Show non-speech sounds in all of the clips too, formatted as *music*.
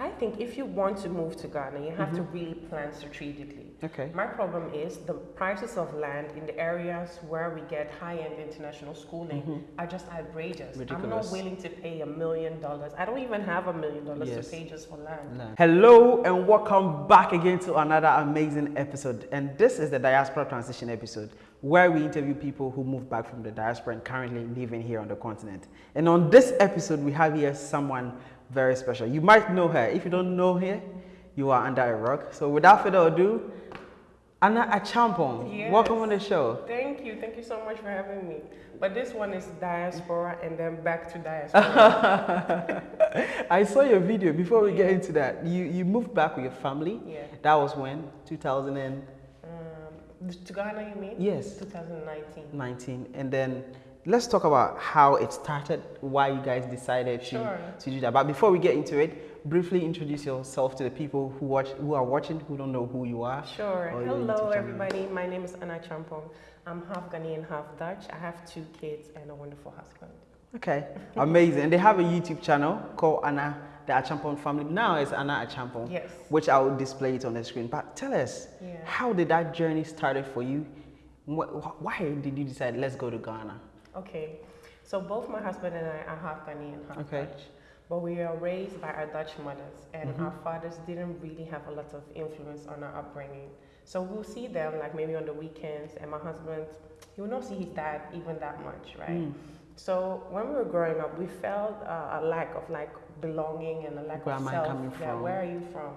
I think if you want to move to Ghana, you have mm-hmm. to really plan strategically. Okay. My problem is the prices of land in the areas where we get high-end international schooling mm-hmm. are just outrageous. Ridiculous. I'm not willing to pay a million dollars. I don't even have a million dollars to pay just for land. land. Hello and welcome back again to another amazing episode. And this is the Diaspora Transition episode where we interview people who moved back from the diaspora and currently living here on the continent. And on this episode, we have here someone very special. You might know her. If you don't know her, you are under a rock. So without further ado, Anna Acheampong, yes. welcome on the show. Thank you. Thank you so much for having me. But this one is diaspora and then back to diaspora. *laughs* I saw your video. Before we get into that, you, you moved back with your family. Yeah. That was when? 2000 and... Um, to Ghana, you mean? Yes. 2019. 19. And then let's talk about how it started, why you guys decided to, sure. to do that. But before we get into it, briefly introduce yourself to the people who watch, who are watching, who don't know who you are. Sure. Hello, everybody. My name is Anna Acheampong. I'm half Ghanaian, half Dutch. I have two kids and a wonderful husband. Okay, amazing. And they have a YouTube channel called Anna the Acheampong family. Now it's Anna Acheampong, yes. which I will display it on the screen. But tell us, yeah. how did that journey started for you? Why did you decide let's go to Ghana? Okay, so both my husband and I are half Ghanaian, half okay. Dutch. But we are raised by our Dutch mothers, and mm-hmm. our fathers didn't really have a lot of influence on our upbringing. So we'll see them like maybe on the weekends, and my husband, he will not see his dad even that much, right? Mm. So when we were growing up, we felt uh, a lack of like belonging and a lack where of self. Where am I coming from? where are you from?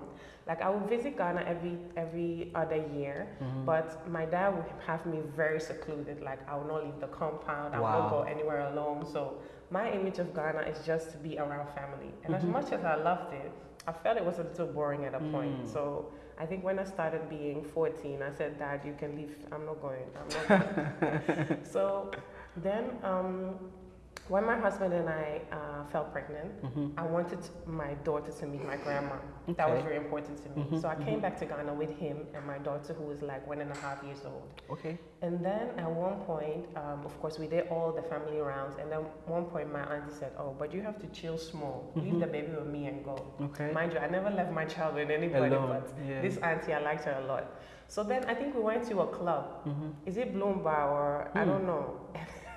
Like I would visit Ghana every every other year, mm-hmm. but my dad would have me very secluded. Like I would not leave the compound. I would not go anywhere alone. So my image of Ghana is just to be around family. And mm-hmm. as much as I loved it, I felt it was a little boring at a point. Mm. So I think when I started being 14, I said, Dad, you can leave. I'm not going. I'm not *laughs* going. so then um, when my husband and I uh, fell pregnant, mm-hmm. I wanted my daughter to meet my grandma. Okay. That was very important to me. Mm-hmm. So I came mm-hmm. back to Ghana with him and my daughter, who was like one and a half years old. Okay. And then at one point, um, of course, we did all the family rounds. And then one point, my auntie said, "Oh, but you have to chill small. Leave mm-hmm. the baby with me and go." Okay. Mind you, I never left my child with anybody, Alone. but yeah. this auntie, I liked her a lot. So then I think we went to a club. Mm-hmm. Is it Bloom Bar or I hmm. don't know.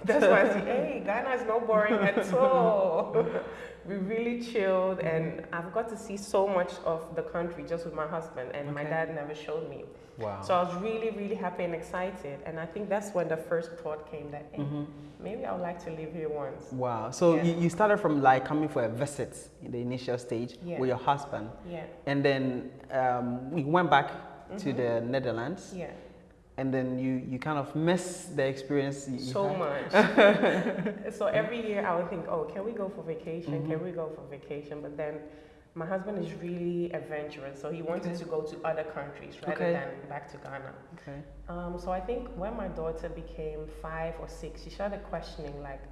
That's why I say, *laughs* hey, Ghana is not boring at all. *laughs* we really chilled, and I've got to see so much of the country just with my husband, and okay. my dad never showed me. Wow. So I was really, really happy and excited, and I think that's when the first thought came that, hey, mm-hmm. maybe I would like to live here once. Wow. So yeah. you, you started from like coming for a visit in the initial stage yeah. with your husband. Yeah. And then um, we went back mm-hmm. to the Netherlands. Yeah and then you you kind of miss the experience so much *laughs* so every year i would think oh can we go for vacation mm-hmm. can we go for vacation but then my husband is really adventurous so he wanted okay. to go to other countries rather okay. than back to ghana okay um, so i think when my daughter became five or six she started questioning like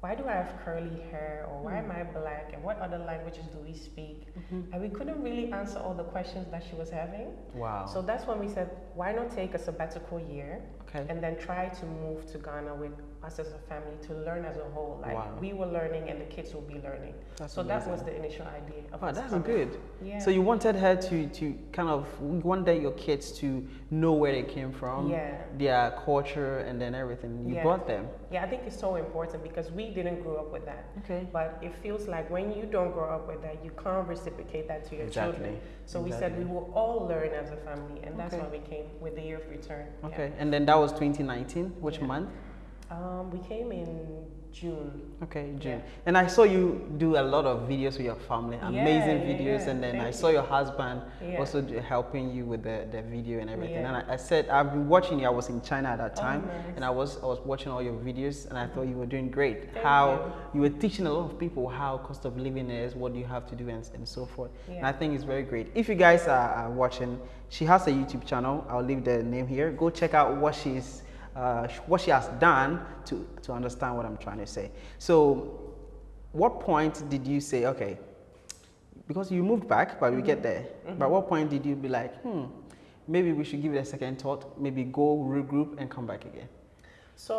why do I have curly hair or why mm. am I black and what other languages do we speak? Mm-hmm. And we couldn't really answer all the questions that she was having. Wow. So that's when we said, why not take a sabbatical year okay. and then try to move to Ghana with us as a family to learn as a whole. Like wow. we were learning and the kids will be learning. That's so amazing. that was the initial idea. Of wow, that's coming. good. Yeah. So you wanted her to, to kind of wanted your kids to know where they came from, yeah. their culture and then everything. You yeah. brought them. Yeah, I think it's so important because we didn't grow up with that. Okay. But it feels like when you don't grow up with that, you can't reciprocate that to your exactly. children. So exactly. we said we will all learn as a family, and that's okay. why we came with the year of return. Okay, yeah. and then that was 2019. Which month? Um, we came in June. Okay, June. Yeah. And I saw you do a lot of videos with your family, amazing yeah, videos. yeah, and then Thank I saw you. your husband also helping you with the, the video and everything. And I, I, said, I've been watching you. I was in China at that oh, time, oh, nice. and I was I was watching all your videos, and I thought you were doing great. Thank how you. you. were teaching a lot of people how cost of living is, what you have to do, and, and so forth. And I think it's very great. If you guys are, are watching, she has a YouTube channel. I'll leave the name here. Go check out what she's uh, what she has done to, to understand what I'm trying to say. So what point did you say, okay, because you moved back, but we get there. Mm -hmm. But what point did you be like, hmm, maybe we should give it a second thought, maybe go regroup and come back again? So,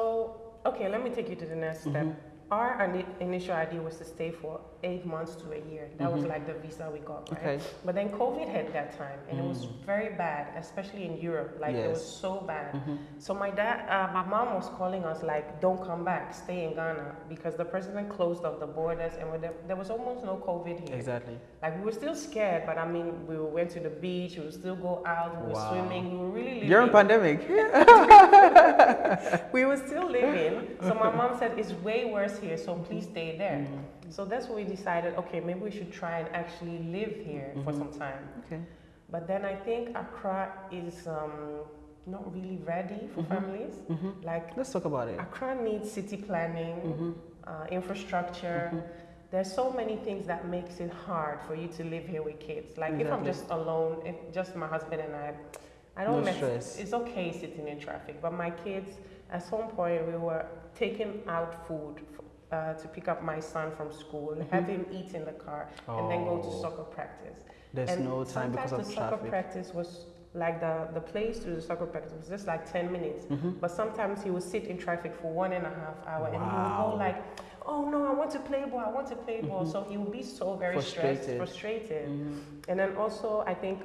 okay, let me take you to the next step. Mm -hmm. Our initial idea was to stay for eight months to a year. That was Mhm. like the visa we got, right? Okay. But then COVID hit that time, and it was Mm. very bad, especially in Europe. Like it was so bad. Mhm. So my dad, uh, my mom was calling us like, "Don't come back, stay in Ghana," because the president closed off the borders, and there, there was almost no COVID here. Exactly. Like we were still scared, but I mean, we went to the beach, we would still go out, we were Wow. swimming, we were really living. During pandemic. *laughs* *laughs* we were still living. So my *laughs* mom said, "It's way worse here, so please stay there." Mm-hmm. So that's when we decided, okay, maybe we should try and actually live here for Mhm. some time. Okay. But then I think Accra is um, not really ready for Mhm. families. hmm Like Let's talk about it. Accra needs city planning, hmm uh, infrastructure. There's so many things that makes it hard for you to live here with kids. Like if I'm just alone, if just my husband and I, I don't No mess. stress. It's okay sitting in traffic, but my kids, at some point, we were taking out food uh, to pick up my son from school, Mhm. have him eat in the car, and then go to Oh. soccer practice. There's and no time because sometimes of the soccer practice was like the the place to the soccer practice was just like 10 minutes. hmm But sometimes he would sit in traffic for one and a half hour and he would go like, oh no, I want to play ball, I want to play ball. Mhm. So he would be so very stressed, Frustrated. frustrated. hmm And then also, I think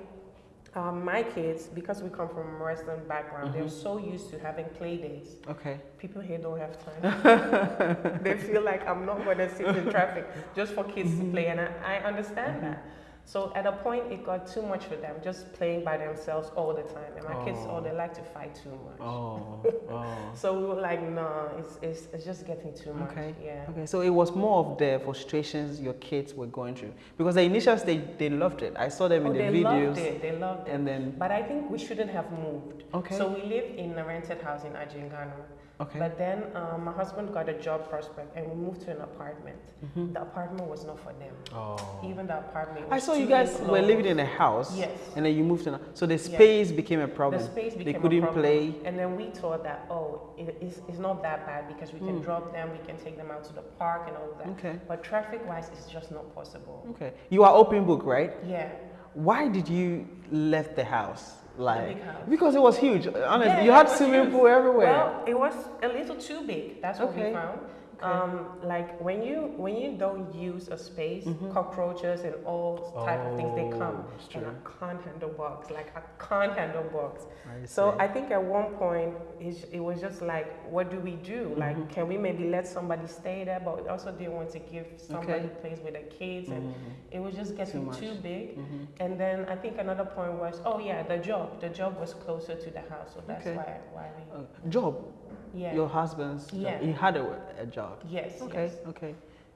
um, my kids, because we come from a Western background, they're Mhm. so used to having play days. Okay. People here don't have time. *laughs* they feel like I'm not going to sit in traffic just for kids to play, and I, I understand Mhm. that. So at a point, it got too much for them, just playing by themselves all the time. And my kids, Oh. oh, they like to fight too much. Oh. *laughs* Oh. So we were like, no, it's, it's, it's just getting too much. Okay. Yeah. Okay, so it was more of the frustrations your kids were going through because the initial stage they loved it. I saw them Oh, in the they videos, loved it. They loved it. and then But I think we shouldn't have moved. okay, So we live in a rented house in Adjiringanor. Okay, But then um, my husband got a job prospect and we moved to an apartment. Mhm. The apartment was not for them. oh. Even the apartment. I saw you guys were living in a house, Yes. and then you moved in. a- So the space became a problem. The space became They couldn't problem. play. And then we thought that, oh, it, it's, it's not that bad because we can Mm. drop them, we can take them out to the park and all that. Okay, But traffic wise, it's just not possible. okay. You are open book, right? Yeah. Why did you left the house? Like because it was huge. Honestly, Yeah, you had swimming huge. pool everywhere. Well, it was a little too big. That's what Okay. we found. Okay. Um, like when you when you don't use a space, Mhm. cockroaches and all type of things they come, Oh, and. I can't handle bugs. Like I can't handle bugs. I So. I think at one point it was just like, what do we do? Like, Mhm. can we maybe let somebody stay there? But we also didn't want to give somebody Okay. place with the kids, and Mhm. it was just getting much. too big. Mhm. And then I think another point was, oh yeah, the job. The job was closer to the house, so that's Okay. why why we Uh, job. Yeah. Your husband's. job. Yeah. He had a, a job. Yes. Okay, yes. okay,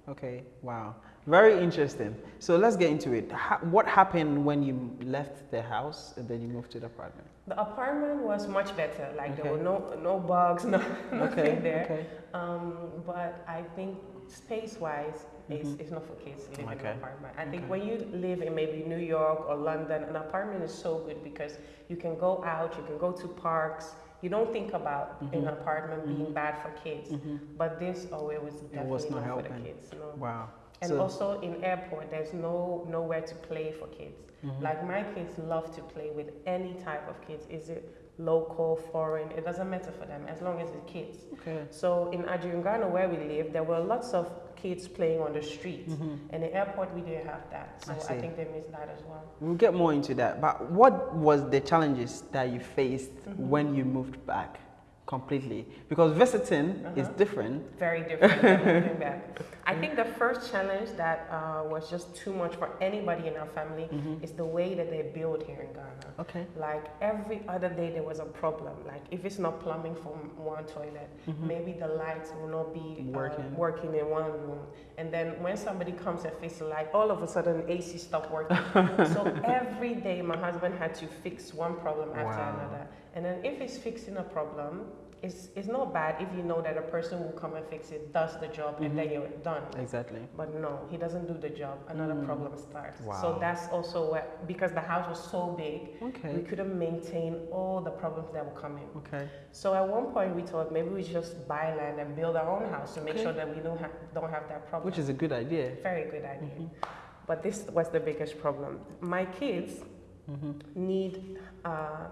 okay. Wow, very interesting. So let's get into it. Ha- what happened when you left the house and then you moved to the apartment? The apartment was much better. Like there were no no bugs, *laughs* no nothing Okay, there. okay. Um, but I think space wise, it's, Mhm. it's not for kids living in an apartment. I think when you live in maybe New York or London, an apartment is so good because you can go out, you can go to parks. You don't think about an Mhm. apartment being Mhm. bad for kids. Mhm. But this, oh, it was definitely was not not, for the kids. No. Wow. And So- also in airport, there's no nowhere to play for kids. Mhm. Like my kids love to play with any type of kids. Is it local, foreign? It doesn't matter for them as long as it's kids. okay. So in Adjiringanor where we live, there were lots of kids playing on the street. Mhm. And in airport we didn't have that. So I I, think they missed that as well. We'll get more into that. But what was the challenges that you faced Mhm. when you moved back completely? Because visiting is Uh-huh. different. Very different *laughs* moving back. I think the first challenge that uh, was just too much for anybody in our family Mhm. is the way that they build here in Ghana. Okay. Like every other day there was a problem. Like if it's not plumbing from one toilet, Mhm. maybe the lights will not be uh, Working. working in one room. And then when somebody comes and fixes the light, all of a sudden AC stopped working. *laughs* so every day my husband had to fix one problem after Wow. another. And then if he's fixing a problem, it's, it's not bad if you know that a person will come and fix it, does the job, and then Mhm. you're done. Exactly. But no, he doesn't do the job. Another Mm. problem starts. Wow. So that's also what, because the house was so big, okay. we couldn't maintain all the problems that were coming. Okay. So at one point we thought maybe we just buy land and build our own house to make Okay. sure that we don't have don't have that problem. Which is a good idea. very good idea. Mhm. But this was the biggest problem. My kids Mhm. need uh,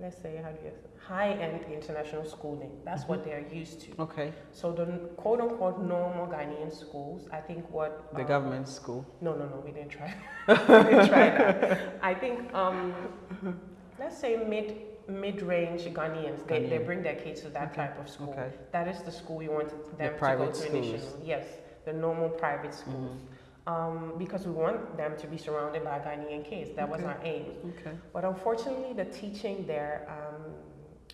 let's say, how do you high-end international schooling. That's mm-hmm. what they're used to. Okay. So the quote-unquote normal Ghanaian schools, I think what the um, government school. No, no, no, we didn't try. *laughs* *laughs* we didn't try that. I think um, let's say mid mid-range Ghanaians, they, Ghanaian. they bring their kids to that okay. type of school. Okay. That is the school we want them the to go to initially. Yes, the normal private schools. Mm-hmm um, because we want them to be surrounded by Ghanaian kids. That okay. was our aim. Okay. But unfortunately, the teaching there, um,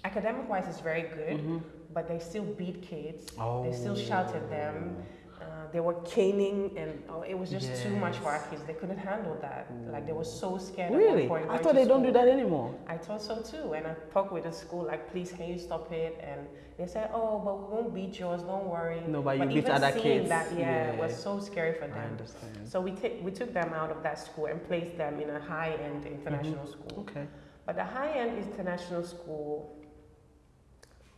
academic wise, is very good, mm-hmm. but they still beat kids. Oh. They still shout at them. Uh, they were caning, and oh, it was just yes. too much for our kids. They couldn't handle that. Mm. Like they were so scared. Really? I thought they don't do that anymore. I thought so too. And I talked with the school, like, please, can you stop it? And they said, oh, but we won't beat yours. Don't worry. No, but you beat other kids. That, yeah, yeah, was so scary for them. I understand. So we t- we took them out of that school and placed them in a high-end international mm-hmm. school. Okay. But the high-end international school,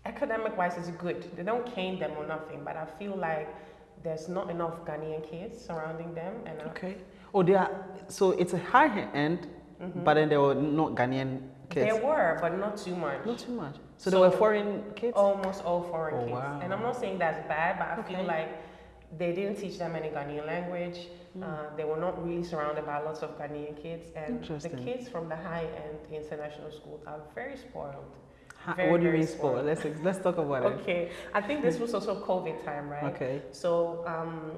academic-wise, is good. They don't cane them or nothing. But I feel like there's not enough Ghanaian kids surrounding them. And okay. Oh, they are. So it's a high end, mm-hmm. but then there were not Ghanaian kids. There were, but not too much. Not too much. So, so there were foreign kids. Almost all foreign oh, kids. Wow. And I'm not saying that's bad, but I okay. feel like they didn't teach them any Ghanaian language. Mm. Uh, they were not really surrounded by lots of Ghanaian kids, and the kids from the high-end international schools are very spoiled. Very, what do you mean spoiled? Let's let's talk about it. Okay, I think this was also COVID time, right? Okay. So um,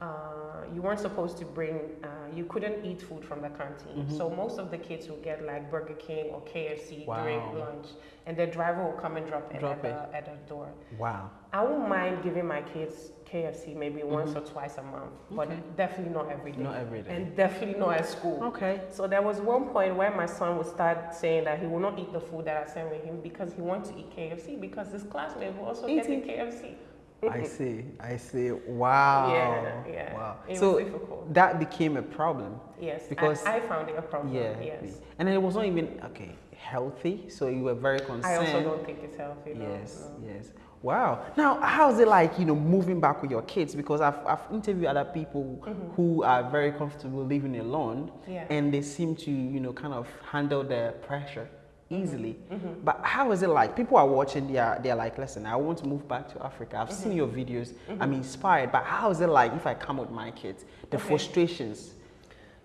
uh, you weren't supposed to bring, uh, you couldn't eat food from the canteen. Mm-hmm. So most of the kids would get like Burger King or KFC wow. during lunch, and the driver will come and drop it, drop at, it. The, at the door. Wow. I won't mind giving my kids KFC maybe mm-hmm. once or twice a month, but okay. definitely not every day. Not every day. And definitely not at school. Okay. So there was one point where my son would start saying that he will not eat the food that I sent with him because he wants to eat KFC because his classmates will also Eating. get KFC. I *laughs* see. I see. Wow. Yeah. Yeah. Wow. It so that became a problem. Yes. Because I, I, found it a problem. Yeah. Yes. And it was not even okay healthy. So you were very concerned. I also don't think it's healthy. Yes. No. Yes. Wow. Now, how's it like, you know, moving back with your kids? Because I've, I've interviewed other people mm-hmm. who are very comfortable living alone, yeah. and they seem to, you know, kind of handle the pressure easily. Mm-hmm. But how is it like? People are watching, they are, they're like, listen, I want to move back to Africa. I've mm-hmm. seen your videos, I'm mm-hmm. inspired. But how is it like if I come with my kids? The okay. frustrations.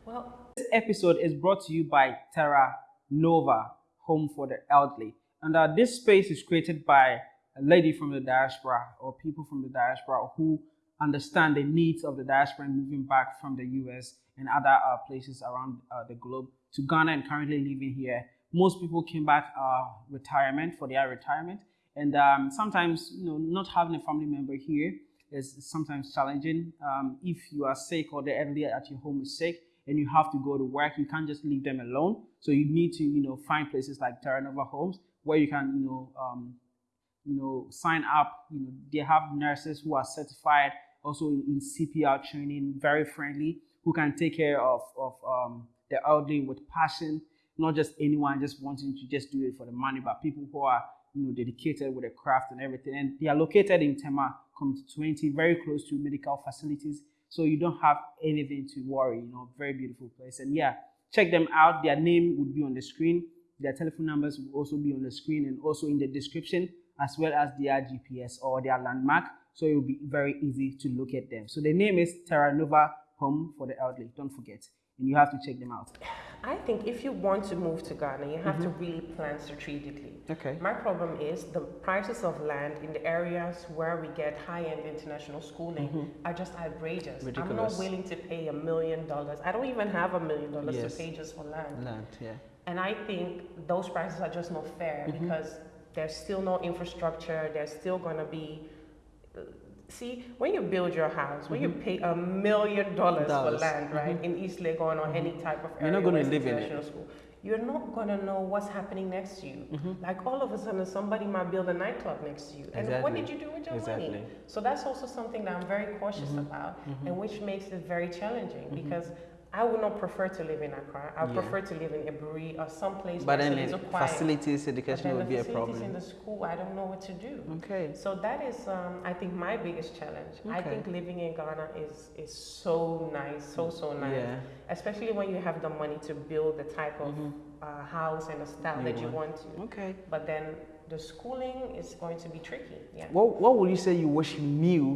Well, this episode is brought to you by Terra Nova, Home for the Elderly. And uh, this space is created by a lady from the diaspora or people from the diaspora who understand the needs of the diaspora moving back from the US and other uh, places around uh, the globe to Ghana and currently living here. Most people came back uh, retirement for their retirement, and um, sometimes you know not having a family member here is sometimes challenging. Um, if you are sick or the elderly at your home is sick and you have to go to work, you can't just leave them alone. So you need to you know find places like Terra Nova Homes where you can you know um, you know, sign up. You know, they have nurses who are certified, also in, CPR training, very friendly, who can take care of, of um, the elderly with passion, not just anyone just wanting to just do it for the money, but people who are, you know, dedicated with the craft and everything. And they are located in Tema Community 20, very close to medical facilities. So you don't have anything to worry, you know, very beautiful place. And yeah, check them out. Their name would be on the screen. Their telephone numbers will also be on the screen and also in the description as well as their GPS or their landmark. So it will be very easy to locate them. So the name is Terra Nova Home for the Elderly. Don't forget. And you have to check them out. I think if you want to move to Ghana, you have mm -hmm. to mm-hmm. really plan strategically. Okay. My problem is the prices of land in the areas where we get high-end international schooling mm -hmm. are just outrageous. Ridiculous. I'm not willing to pay a million dollars. I don't even have a million dollars to pay just for land. Land, yeah. And I think those prices are just not fair mm -hmm. because there's still no infrastructure. There's still going to be. See, when you build your house, when mm-hmm. you pay a million dollars for land, right, mm-hmm. in East Legon or mm-hmm. any type of area, you're not going to live in it. School, you're not going to know what's happening next to you. Mm-hmm. Like all of a sudden, somebody might build a nightclub next to you. And exactly. what did you do with your exactly. money? So that's also something that I'm very cautious mm-hmm. about, mm-hmm. and which makes it very challenging because I would not prefer to live in Accra. I would yeah. prefer to live in Aburi or someplace but then facilities education would be a problem. in the school, I don't know what to do. Okay. So that is, um, I think, my biggest challenge. Okay. I think living in Ghana is is so nice, so so nice. Yeah. Especially when you have the money to build the type of mm-hmm. uh, house and the style you that you want to. Okay. But then the schooling is going to be tricky. Yeah. What What would you say you wish you knew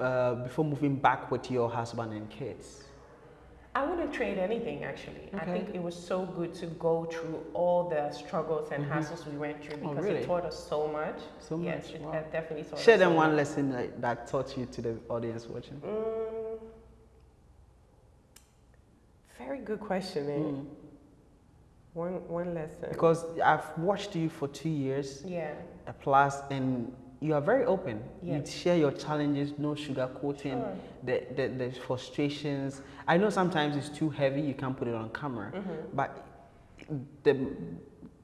uh, before moving back with your husband and kids? I wouldn't trade anything actually. Okay. I think it was so good to go through all the struggles and mm-hmm. hassles we went through oh, because oh, really? it taught us so much. So much. Yes, wow. it definitely taught Share us. them so one much. lesson that, that, taught you to the audience watching. Mm, very good question, eh? Mm. One one lesson. Because I've watched you for two years. Yeah. Plus, and you are very open. Yes. You share your challenges, no sugarcoating, sure. the, the, the frustrations. I know sometimes it's too heavy, you can't put it on camera, mm -hmm. but the, the,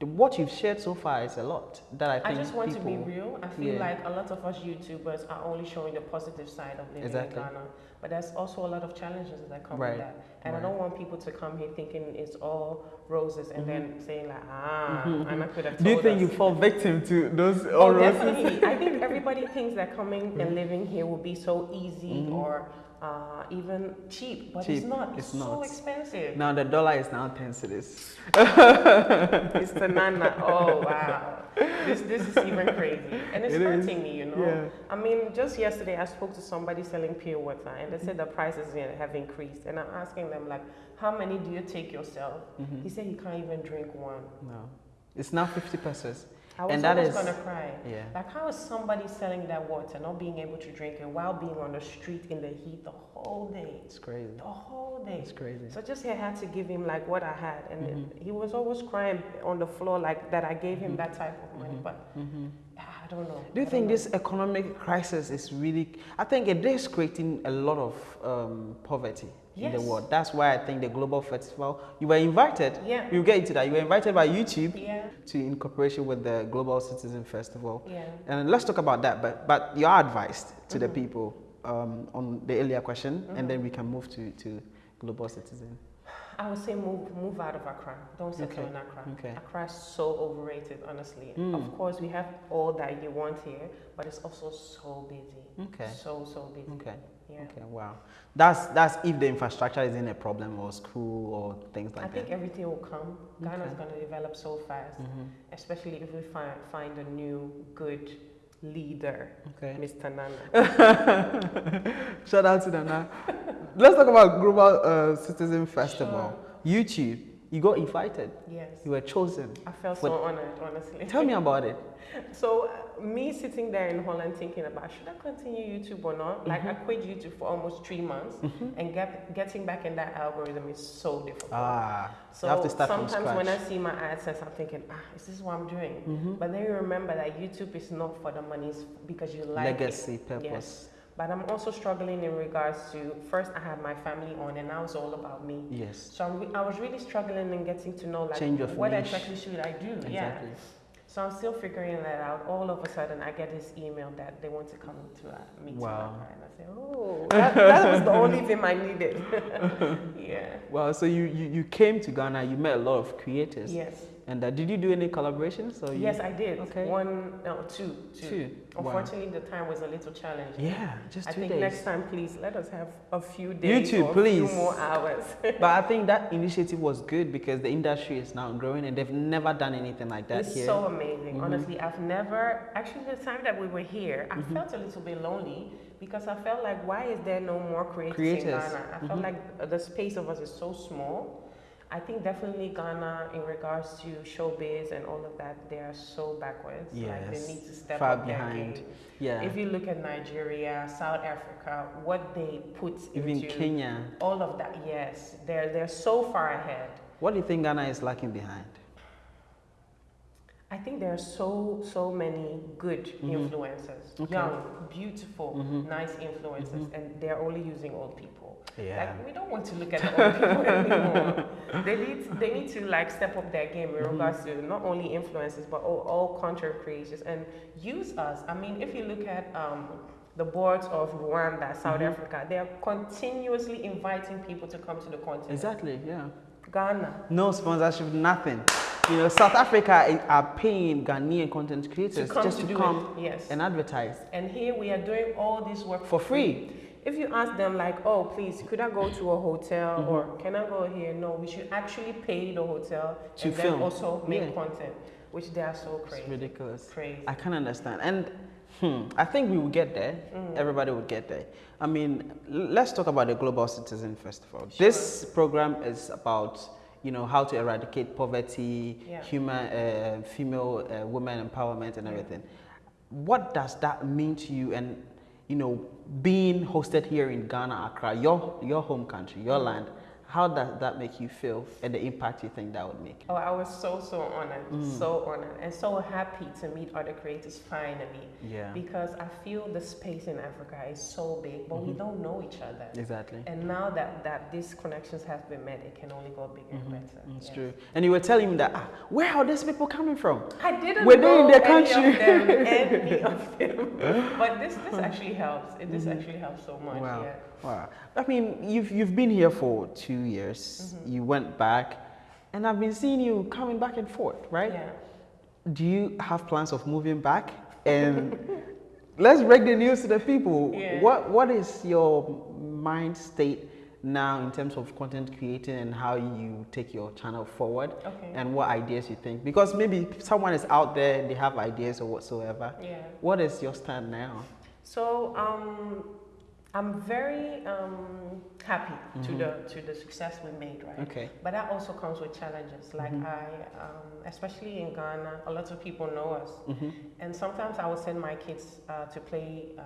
what you've shared so far is a lot that I think I just want people, to be real. I feel yeah. like a lot of us YouTubers are only showing the positive side of living exactly. in Ghana. But there's also a lot of challenges that come right. with that. And right. I don't want people to come here thinking it's all roses and mm-hmm. then saying like, ah, mm-hmm. and I could have Do you think us. you fall victim to those all oh, roses? Definitely. I think *laughs* everybody thinks that coming and living here will be so easy mm-hmm. or uh, even cheap, but cheap. it's not. It's, it's not. so expensive. Now the dollar is now 10 cedis. *laughs* it's the nana. Oh, wow. This, this is even crazy. And it's it hurting is. me, you know. Yeah. I mean, just yesterday I spoke to somebody selling pure water and they said the prices have increased. And I'm asking them, like, how many do you take yourself? Mm -hmm. He said he can't even drink one. No. It's now 50 pesewas. I was and that almost gonna cry. Yeah. Like how is somebody selling that water, not being able to drink it while being on the street in the heat the whole day? It's crazy. The whole day. It's crazy. So just I had to give him like what I had, and mm-hmm. he was always crying on the floor like that. I gave him mm-hmm. that type of money, mm-hmm. but. Mm-hmm. I don't know. Do you think this economic crisis is really? I think it is creating a lot of um, poverty yes. in the world. That's why I think the Global Festival, you were invited, yeah. we'll get into that, you were invited by YouTube yeah. to in cooperation with the Global Citizen Festival. Yeah. And let's talk about that, but, but your advice to mm -hmm. the mm-hmm. people um, on the earlier question, mm -hmm. and then mm-hmm. we can move to, to Global Citizen. I would say move move out of Accra. Don't settle okay. in Accra. Okay. Accra is so overrated, honestly. Mm. Of course, we have all that you want here, but it's also so busy. Okay. So so busy. Okay. Yeah. Okay, wow. That's that's if the infrastructure isn't a problem or school or things like that. I think everything will come. Okay. Ghana is going to develop so fast, mm -hmm. especially if we find find a new good leader, okay. Mr. Nana. *laughs* Shout out to Nana. Let's talk about Global uh, Citizen Festival. Sure. YouTube, you got invited. Yes. You were chosen. I felt so honored, honestly. Tell me about it. *laughs* So me sitting there in Holland thinking about should I continue YouTube or not? Like mm -hmm. I mm-hmm. quit YouTube for almost three months, mm -hmm. and get, getting back in that algorithm is so difficult. Ah, so sometimes when I see my AdSense, I'm thinking, ah, is this what I'm doing? Mm -hmm. But then you remember that YouTube is not for the money, because you like legacy it. purpose. Yes. But I'm also struggling in regards to first I had my family on, and now it's all about me. Yes. So I'm I was really struggling in getting to know like what niche. exactly should I do? Exactly. Yeah. So I'm still figuring that out. All of a sudden, I get this email that they want to come to uh, a meeting. Wow. And I say, oh, that, that was the only thing I needed. *laughs* yeah. Well, so you, you, you came to Ghana, you met a lot of creators. Yes. And uh, did you do any collaborations? Or yes, I did. Okay. One, no, two. Two. two. Unfortunately, wow. the time was a little challenging. Yeah, just two I think days. next time, please, let us have a few days YouTube, or please. few more hours. *laughs* but I think that initiative was good because the industry is now growing and they've never done anything like that it's here. so amazing. Mm -hmm. Honestly, I've never, actually the time that we were here, I mm -hmm. felt a little bit lonely because I felt like, why is there no more creators, creators. in Ghana? I mm -hmm. felt like the space of us is so small I think definitely Ghana, in regards to showbiz and all of that, they are so backwards. Yes. Like they need to step Far up behind. Their game. Yeah. If you look at Nigeria, South Africa, what they put even into Kenya, all of that, yes, they're they're so far ahead. What do you think Ghana is lacking behind? I think there are so so many good mm -hmm. influencers, okay. young, beautiful, mm -hmm. nice influencers, mm -hmm. and they're only using old people. Yeah. Like we don't want to look at the old people *laughs* anymore. they need they need to like step up their game in regards to not only influencers but all, all content creators and use us. I mean, if you look at um, the boards of Rwanda, South mm-hmm. Africa, they are continuously inviting people to come to the continent. Exactly, yeah. Ghana. No sponsorship, nothing. You know, South Africa are paying Ghanaian content creators to just to, to come yes. and advertise. And here we are doing all this work for free. free. If you ask them like, oh, please, could I go to a hotel mm-hmm. or can I go here? No, we should actually pay the hotel to and film. then also make yeah. content, which they are so crazy. It's ridiculous. Crazy. I can understand. And Hmm. I think we will get there. Mm. Everybody will get there. I mean, let's talk about the Global Citizen Festival. Sure. This program is about, you know, how to eradicate poverty, yeah. human, uh, female, uh, women empowerment, and everything. What does that mean to you? And you know, being hosted here in Ghana, Accra, your your home country, your land how does that make you feel and the impact you think that would make? Oh, I was so, so honored, mm. so honored, and so happy to meet other creators finally. Yeah. Because I feel the space in Africa is so big, but mm-hmm. we don't know each other. Exactly. And now that, that these connections have been made, it can only go bigger mm-hmm. and better. It's yes. true. And you were telling me that, ah, where are these people coming from? I didn't were they in their country? Any of them, *laughs* any of them. but this, this *laughs* actually helps. It, this mm-hmm. actually helps so much. Wow. Yeah. Wow. I mean, you've, you've been here for two years. Mm-hmm. You went back, and I've been seeing you coming back and forth, right? Yeah. Do you have plans of moving back? And *laughs* let's break the news to the people. Yeah. What What is your mind state now in terms of content creating and how you take your channel forward? Okay. And what ideas you think? Because maybe someone is out there, they have ideas or whatsoever. Yeah. What is your stand now? So, um, I'm very um, happy mm-hmm. to the to the success we made, right? Okay. But that also comes with challenges. Like mm-hmm. I, um, especially in Ghana, a lot of people know us, mm-hmm. and sometimes I will send my kids uh, to play um,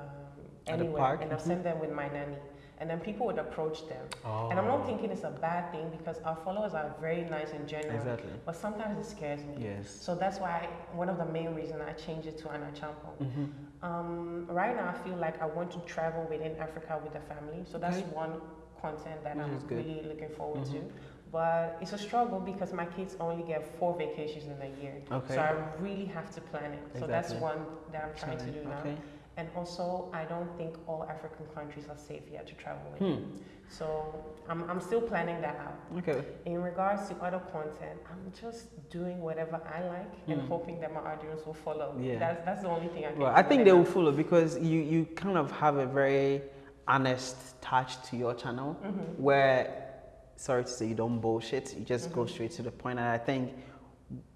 anywhere, and I'll send mm-hmm. them with my nanny and then people would approach them. Oh. And I'm not thinking it's a bad thing because our followers are very nice and genuine. Exactly. But sometimes it scares me. Yes. So that's why one of the main reasons I changed it to Anna Acheampong. Mm-hmm. Um, right now, I feel like I want to travel within Africa with the family. So that's okay. one content that I'm really looking forward mm-hmm. to. But it's a struggle because my kids only get four vacations in a year. Okay. So I really have to plan it. Exactly. So that's one that I'm trying to do now. Okay. And also, I don't think all African countries are safe yet to travel in. Hmm. So I'm, I'm still planning that out. Okay. In regards to other content, I'm just doing whatever I like and hmm. hoping that my audience will follow. Yeah. That's, that's the only thing I can Well, I think they will follow because you, you kind of have a very honest touch to your channel mm-hmm. where, sorry to say, you don't bullshit. You just mm-hmm. go straight to the point. And I think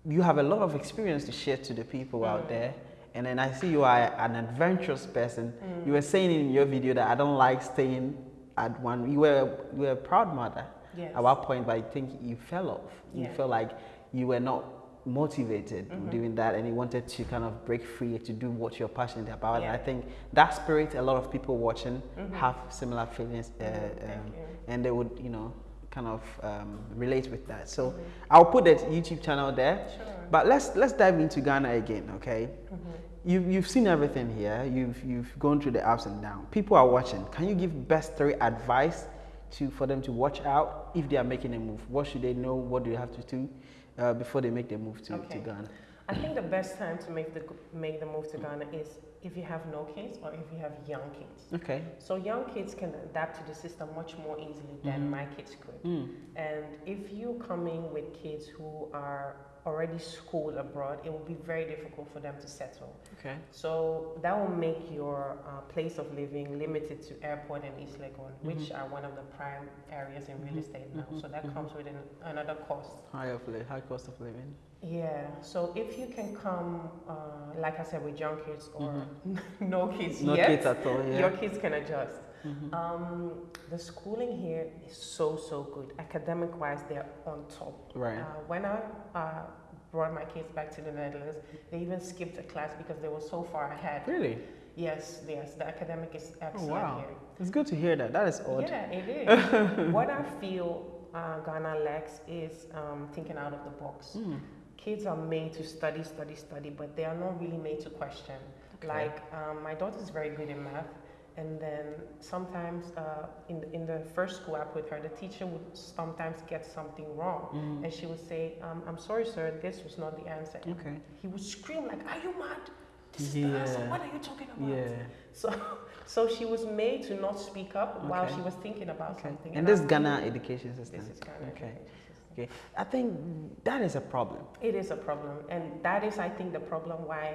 you have a lot of experience to share to the people mm-hmm. out there and then I see you are an adventurous person. Mm. You were saying in your video that I don't like staying at one. You were you were a proud mother yes. at one point, but I think you fell off. Yeah. You felt like you were not motivated mm-hmm. doing that and you wanted to kind of break free to do what you're passionate about yeah. and i think that spirit a lot of people watching mm-hmm. have similar feelings uh, um, and they would you know kind of um, relate with that. So mm-hmm. I'll put that YouTube channel there. Sure. But let's let's dive into Ghana again, okay? Mm-hmm. You've, you've seen everything here. You've you've gone through the ups and downs. People are watching. Can you give best three advice to for them to watch out if they are making a move? What should they know? What do they have to do uh, before they make the move to, okay. to Ghana? I think the best time to make the make the move to Ghana is if you have no kids or if you have young kids. Okay. So young kids can adapt to the system much more easily than mm-hmm. my kids could. Mm. And if you come in with kids who are already schooled abroad, it will be very difficult for them to settle. Okay. So that will make your uh, place of living limited to airport and East Legon, mm-hmm. which are one of the prime areas in real mm-hmm. estate now. So that mm-hmm. comes with an, another cost. High of li- high cost of living. Yeah. So if you can come, uh, like I said, with young kids or mm-hmm. *laughs* no kids no yet, kids at all, yeah. your kids can adjust. Mm-hmm. Um, the schooling here is so so good. Academic wise, they're on top. Right. Uh, when I uh, brought my kids back to the Netherlands, they even skipped a class because they were so far ahead. Really? Yes, yes. The academic is excellent oh, wow. here. It's good to hear that. That is odd. Yeah, it is. *laughs* what I feel uh, Ghana lacks is um, thinking out of the box. Mm. Kids are made to study, study, study, but they are not really made to question. Okay. Like um, my daughter is very good in math, and then sometimes uh, in, in the first school I put her, the teacher would sometimes get something wrong. Mm. And she would say, um, I'm sorry, sir, this was not the answer. Okay. He would scream like, are you mad? This yeah. is the answer. What are you talking about? Yeah. So, *laughs* so she was made to not speak up okay. while she was thinking about okay. something. And, and this Ghana education system. This is Ghana okay. Okay. I think that is a problem. It is a problem, and that is, I think, the problem why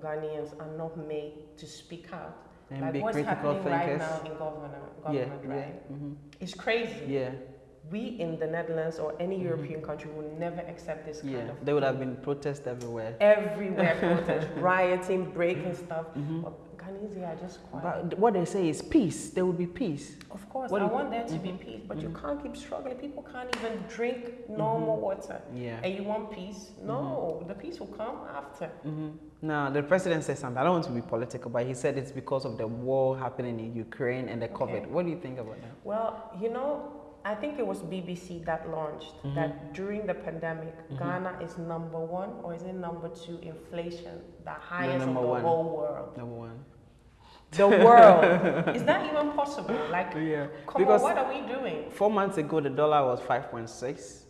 Ghanaians are not made to speak out. And like what's happening thinkers. right now in government, government yeah, right? Yeah. Mm-hmm. It's crazy. Yeah we in the Netherlands or any mm-hmm. European country would never accept this kind yeah, of. There would have been protests everywhere. Everywhere *laughs* protest, rioting, breaking stuff. Mm-hmm. Ghanese are just quiet. But what they say is peace. There will be peace. Of course, what I want there to mm-hmm. be peace, but you mm-hmm. can't keep struggling. People can't even drink normal mm-hmm. water. Yeah. And you want peace? No, the peace will come after. Now, the president said something. I don't want to be political, but he said it's because of the war happening in Ukraine and the COVID. What do you think about that? Well, you know, I think it was BBC that launched mm-hmm. that during the pandemic, mm-hmm. Ghana is number one or is it number two inflation, the highest in the one. whole world. Number one. The world. *laughs* is that even possible? Like, yeah. come because on, what are we doing? Four months ago, the dollar was 5.6.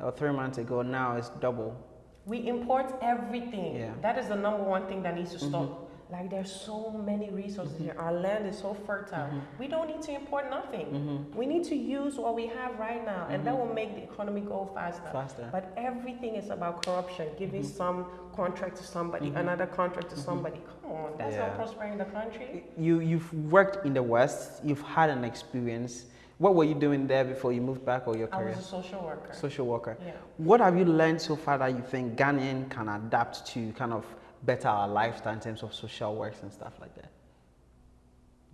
Or three months ago, now it's double. We import everything. Yeah. That is the number one thing that needs to stop. Mm-hmm. Like there's so many resources mm-hmm. here. Our land is so fertile. Mm-hmm. We don't need to import nothing. Mm-hmm. We need to use what we have right now, and that mm-hmm. will make the economy go faster. Faster. But everything is about corruption, giving mm-hmm. some contract to somebody, mm-hmm. another contract to somebody. Come on, that's yeah. not prospering the country. You you've worked in the West. You've had an experience. What were you doing there before you moved back or your career? I was a social worker. Social worker. Yeah. What have you learned so far that you think Ghanaian can adapt to kind of better our lifestyle in terms of social works and stuff like that?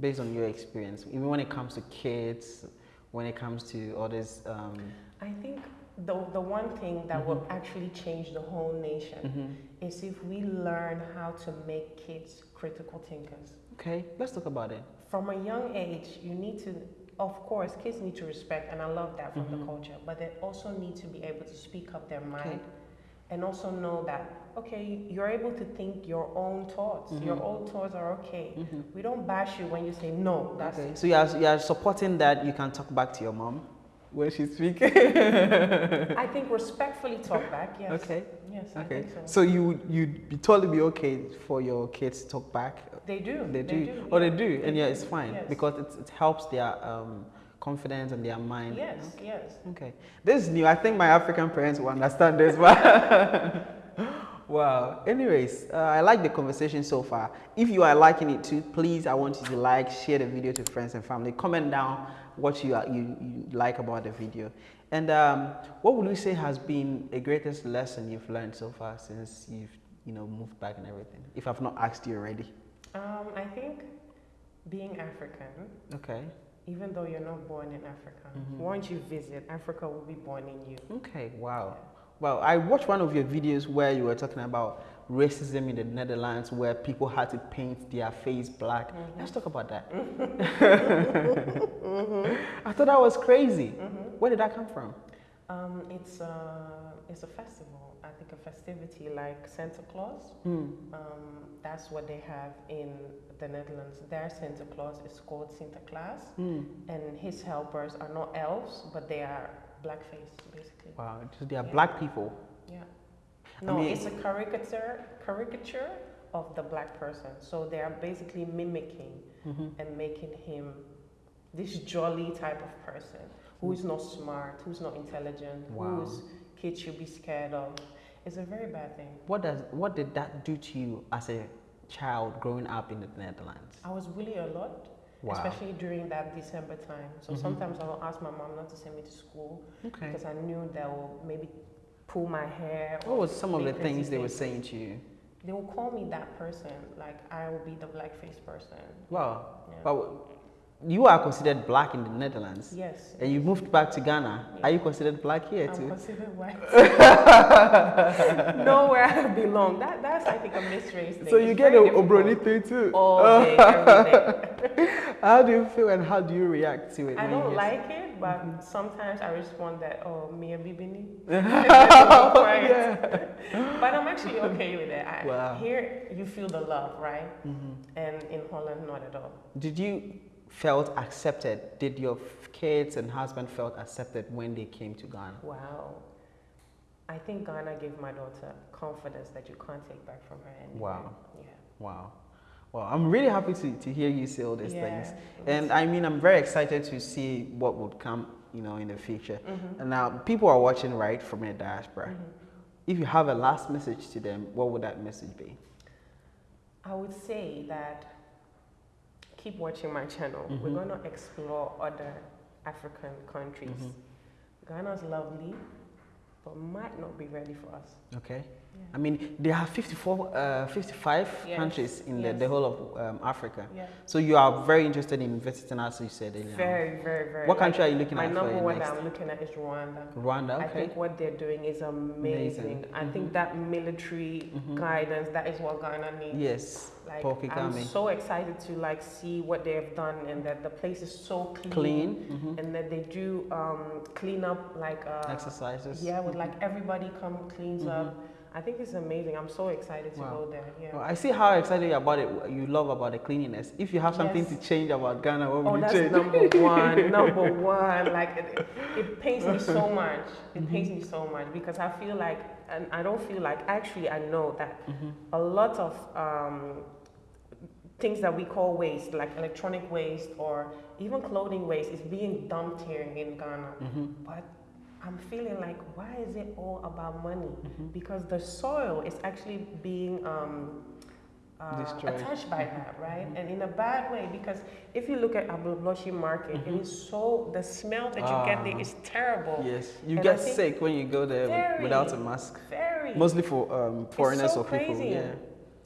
Based on your experience, even when it comes to kids, when it comes to others. Um, I think the, the one thing that mm-hmm. will actually change the whole nation mm-hmm. is if we learn how to make kids critical thinkers. Okay, let's talk about it. From a young age, you need to, of course, kids need to respect, and I love that from mm-hmm. the culture, but they also need to be able to speak up their mind okay. And also know that okay, you're able to think your own thoughts. Mm-hmm. Your own thoughts are okay. Mm-hmm. We don't bash you when you say no. That's okay. So you are, you are supporting that you can talk back to your mom when she's speaking. I think respectfully talk back. Yes. Okay. Yes. Okay. so. so you you'd totally be okay for your kids to talk back. They do. They do. They do. Oh, they do, and yeah, it's fine yes. because it, it helps their. Um, confidence and their mind. Yes, yes. Okay. This is new. I think my African parents will understand this, but *laughs* Wow. Anyways, uh, I like the conversation so far. If you are liking it too, please, I want you to like, share the video to friends and family. Comment down what you, are, you, you like about the video. And um, what would you say has been a greatest lesson you've learned so far since you've you know moved back and everything? If I've not asked you already. Um, I think being African. Okay. Even though you're not born in Africa, mm -hmm. once you visit, Africa will be born in you. Okay. Wow. Yeah. Well, I watched one of your videos where you were talking about racism in the Netherlands where people had to paint their face black. Mm -hmm. Let's talk about that. mm -hmm. *laughs* I thought that was crazy. Mm -hmm. Where did that come from? Um, it's, a, it's a festival, I think a festivity like Santa Claus. Mm. Um, that's what they have in the Netherlands. Their Santa Claus is called Sinterklaas, mm. and his helpers are not elves, but they are blackface, basically. Wow, so they are yeah. black people. Yeah. No, I mean, it's a caricature caricature of the black person. So they are basically mimicking mm-hmm. and making him this jolly type of person who is not smart, who's not intelligent, wow. whose kids should be scared of. It's a very bad thing. What does what did that do to you as a child growing up in the Netherlands? I was bullied a lot. Wow. Especially during that December time. So mm-hmm. sometimes I'll ask my mom not to send me to school okay. because I knew they'll maybe pull my hair. What was some of the things they were saying to you? They will call me that person, like I will be the blackface person. Wow. Yeah. But you are considered black in the Netherlands. Yes. And you moved back to Ghana. Yes. Are you considered black here I'm too? I'm considered white. *laughs* Nowhere I belong. That, that's, I think, a misrace thing. So you it's get a Obroni thing too? All *laughs* day, how do you feel and how do you react to it? I don't like it, but mm -hmm. sometimes I respond that, oh, Mia Bibini. *laughs* yeah. but I'm actually okay with it. I, wow. Here, you feel the love, right? Mm -hmm. And in Holland, not at all. Did you felt accepted? Did your kids and husband felt accepted when they came to Ghana? Wow. I think Ghana gave my daughter confidence that you can't take back from her anymore. Wow. Yeah. Wow. Well, I'm really happy to, to hear you say all these yeah, things. And I mean, I'm very excited to see what would come, you know, in the future. Mm-hmm. And now people are watching right from a diaspora. Mm-hmm. If you have a last message to them, what would that message be? I would say that keep watching my channel. Mm-hmm. We're going to explore other African countries. Mm-hmm. Ghana's lovely, but might not be ready for us. Okay. Yeah. I mean, there are 54, uh, 55 yes. countries in yes. the, the whole of um, Africa. Yeah. So you are very interested in visiting, as you said earlier. Very, very, very. What country like, are you looking my at? My number one that I'm looking at is Rwanda. Rwanda, okay. I think what they're doing is amazing. amazing. I mm-hmm. think that military mm-hmm. guidance, that is what Ghana needs. Yes. Like, I'm so excited to like see what they have done and that the place is so clean. Clean. Mm-hmm. And that they do um, clean up like uh, exercises. Yeah, with like everybody come cleans up mm-hmm. I think it's amazing. I'm so excited to wow. go there. Yeah. Well, I see how excited you about it. You love about the cleanliness. If you have something yes. to change about Ghana, what would oh, you change? number *laughs* one. number one. Like it, it pains me so *laughs* much. It mm-hmm. pains me so much because I feel like, and I don't feel like. Actually, I know that mm-hmm. a lot of um, things that we call waste, like electronic waste or even clothing waste, is being dumped here in Ghana. Mm-hmm. But I'm feeling like, why is it all about money? Mm-hmm. Because the soil is actually being um, uh, attached by mm-hmm. that, right? Mm-hmm. And in a bad way, because if you look at Agbogbloshie market, it mm-hmm. is so, the smell that you get there ah. terrible. Yes, you and get sick when you go there very, without a mask. Very. Mostly for um, foreigners so or people. Crazy. Yeah.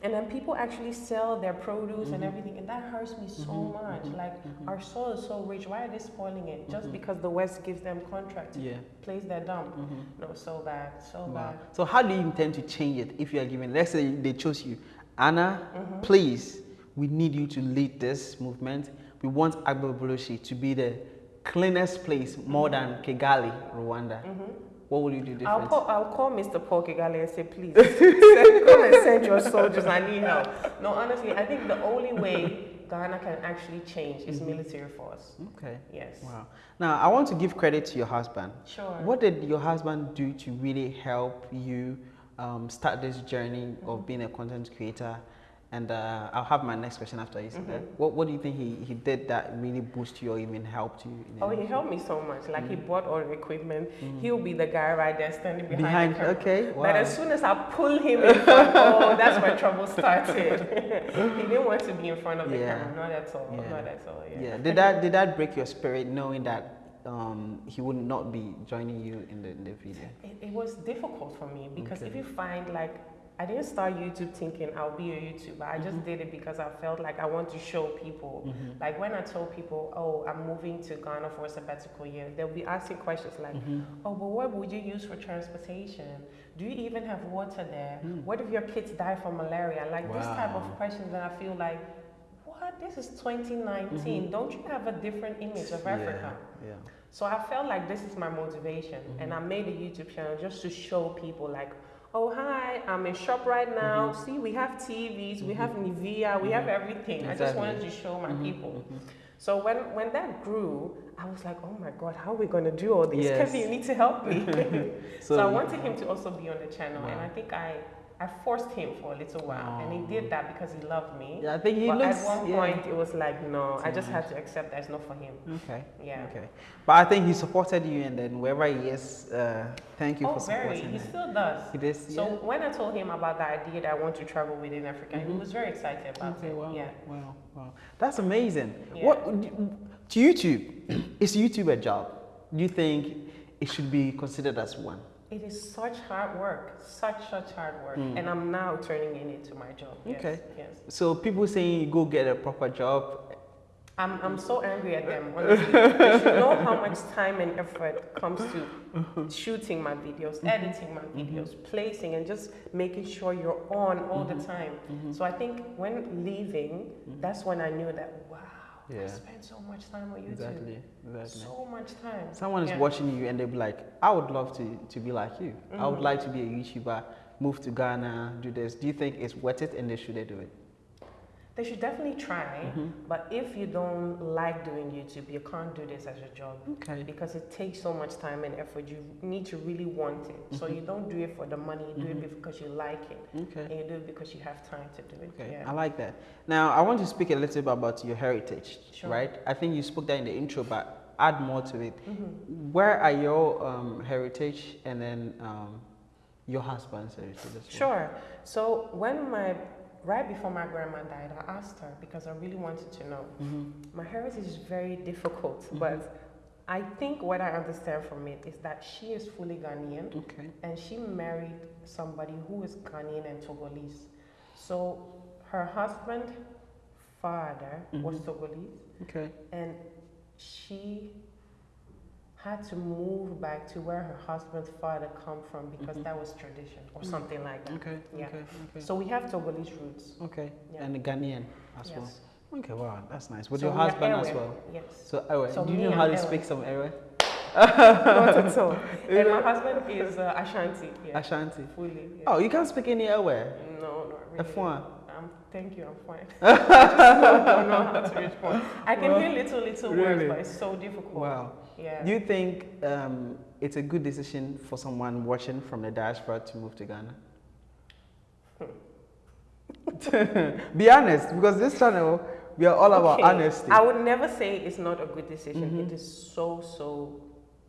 And then people actually sell their produce mm-hmm. and everything, and that hurts me so mm-hmm. much. Mm-hmm. Like mm-hmm. our soil is so rich, why are they spoiling it? Just mm-hmm. because the West gives them contract to yeah. place their dump. Mm-hmm. No, so bad, so wow. bad. So how do you intend to change it if you are given? Let's say they chose you, Anna. Please, we need you to lead this movement. We want Agbogbloshie to be the cleanest place more than Kigali, Rwanda what would you do different? I'll call, I'll call Mr. Paul Kagame and say, please, send, *laughs* come and send your soldiers. I need help. No, honestly, I think the only way Ghana can actually change is mm-hmm. military force. Okay. Yes. Wow. Now, I want to give credit to your husband. Sure. What did your husband do to really help you um, start this journey mm-hmm. of being a content creator? And uh, I'll have my next question after you say mm-hmm. that. What, what do you think he, he did that really boosted you or even helped you? oh, he helped me so much. Like mm-hmm. he bought all the equipment. Mm-hmm. He'll be the guy right there standing behind, behind the camera. Okay, wow. But as soon as I pull him in front, *laughs* oh, that's where trouble started. *laughs* he didn't want to be in front of the yeah. camera. Not at all. Yeah. Not at all. Yeah. yeah. Did that did that break your spirit knowing that um, he would not be joining you in the, in the video? It, it was difficult for me because okay. if you find like I didn't start YouTube thinking I'll be a YouTuber. I just mm-hmm. did it because I felt like I want to show people. Mm-hmm. Like when I told people, oh, I'm moving to Ghana for a sabbatical year, they'll be asking questions like, mm-hmm. oh, but what would you use for transportation? Do you even have water there? Mm. What if your kids die from malaria? Like wow. this type of questions that I feel like, what? This is 2019. Mm-hmm. Don't you have a different image of Africa? Yeah. yeah. So I felt like this is my motivation. And mm-hmm. I made a YouTube channel just to show people like, oh hi i'm in shop right now mm-hmm. see we have tvs mm-hmm. we have mm-hmm. nivea we mm-hmm. have everything exactly. i just wanted to show my mm-hmm. people mm-hmm. so when when that grew i was like oh my god how are we going to do all this yes. Kevin, you need to help me *laughs* so, so, i wanted him to also be on the channel wow. and i think i I forced him for a little while, and he did that because he loved me. Yeah, I think he but looks. At one yeah. point, it was like, no, I just had to accept that it's not for him. Okay. Yeah. Okay. But I think he supported you, and then wherever he is, uh, thank you oh, for supporting very. He still does. He does. So yeah. when I told him about the idea that I want to travel within Africa, mm-hmm. he was very excited about okay, it. Wow. Yeah. Wow. Wow. That's amazing. Yeah. What to YouTube? *clears throat* is YouTube a job? Do you think it should be considered as one? It is such hard work, such such hard work, mm. and I'm now turning it into my job. Yes, okay. Yes. So people saying you go get a proper job. I'm I'm so angry at them. *laughs* Honestly, they should know how much time and effort comes to *laughs* shooting my videos, mm-hmm. editing my mm-hmm. videos, mm-hmm. placing, and just making sure you're on all mm-hmm. the time. Mm-hmm. So I think when leaving, mm-hmm. that's when I knew that wow yeah. I spend so much time on YouTube. Exactly. Exactly. So much time. Someone is yeah. watching you and they'll be like, I would love to, to be like you. Mm-hmm. I would mm-hmm. like to be a YouTuber, move to Ghana, do this. Do you think it's worth it and they should they do it? They should definitely try, mm-hmm. but if you don't like doing YouTube, you can't do this as a job. Okay. Because it takes so much time and effort. You need to really want it. Mm-hmm. So you don't do it for the money, you do mm-hmm. it because you like it. Okay. And you do it because you have time to do it. Okay. Yeah. I like that. Now, I want to speak a little bit about your heritage, sure. right? I think you spoke that in the intro, but add more to it. Mm-hmm. Where are your um, heritage and then um, your husband's heritage? Sure. So when my right before my grandma died, I asked her because I really wanted to know. Mm-hmm. My heritage is very difficult, mm-hmm. but I think what I understand from it is that she is fully Ghanaian, okay. and she married somebody who is Ghanaian and Togolese. So her husband, father, mm-hmm. was Togolese, okay, and she had to move back to where her husband's father come from because mm-hmm. that was tradition or mm. something like that. Okay. Yeah. Okay. okay. So we have Togolese roots. Okay. Yeah. And Ghanaian as yes. well. Okay. Wow, that's nice. With so your husband as well. Yes. So Ewe, so do you know how to speak some Ewe? Not at all. *laughs* and my husband is uh, Ashanti. Yeah. Ashanti. Fully. Yeah. Oh, you can't speak any Ewe? No, not really. F1. Um, thank you, I'm fine. *laughs* *laughs* I don't know how to respond. I can well, hear little, little really? words, but it's so difficult. Wow. Yeah. Do you think um, it's a good decision for someone watching from the diaspora to move to Ghana? *laughs* Be honest, because this channel, we are all okay. about honesty. I would never say it's not a good decision. Mm -hmm. It is so, so,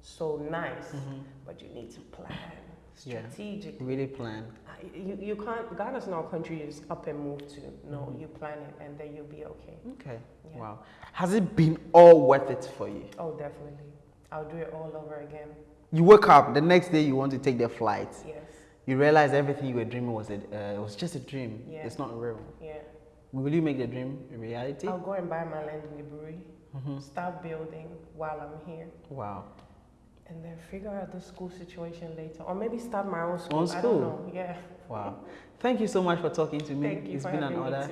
so nice, mm -hmm. but you need to plan strategically. Yeah, really plan. You, you can't, Ghana's not a country you just up and move to. No, mm -hmm. you plan it and then you'll be okay. Okay. Yeah. Wow. Has it been all worth it for you? Oh, definitely. I'll do it all over again. You wake up, the next day you want to take the flight. Yes. You realize everything you were dreaming was a, uh, it was just a dream. Yeah. It's not real. Yeah. Will you make the dream a reality? I'll go and buy my land in Aburi, mm -hmm. start building while I'm here. Wow. And then figure out the school situation later. Or maybe start my own school. Own school? I don't know. Yeah. Wow. Thank you so much for talking to me. Thank you it's been an honor.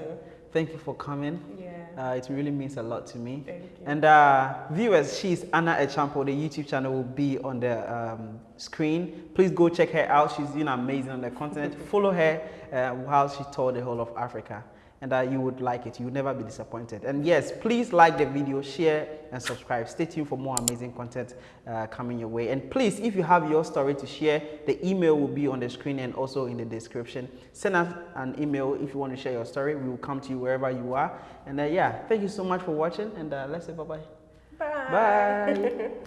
Thank you for coming. Yeah. Uh, it really means a lot to me. Thank you. And uh, viewers, she's Anna Acheampong. The YouTube channel will be on the um, screen. Please go check her out. She's doing amazing on the continent. *laughs* Follow her uh, while she toured the whole of Africa and that you would like it. You would never be disappointed. And yes, please like the video, share, and subscribe. Stay tuned for more amazing content uh, coming your way. And please, if you have your story to share, the email will be on the screen and also in the description. Send us an email if you want to share your story. We will come to you wherever you are. And uh, yeah, thank you so much for watching. And uh, let's say bye-bye. Bye. Bye. *laughs*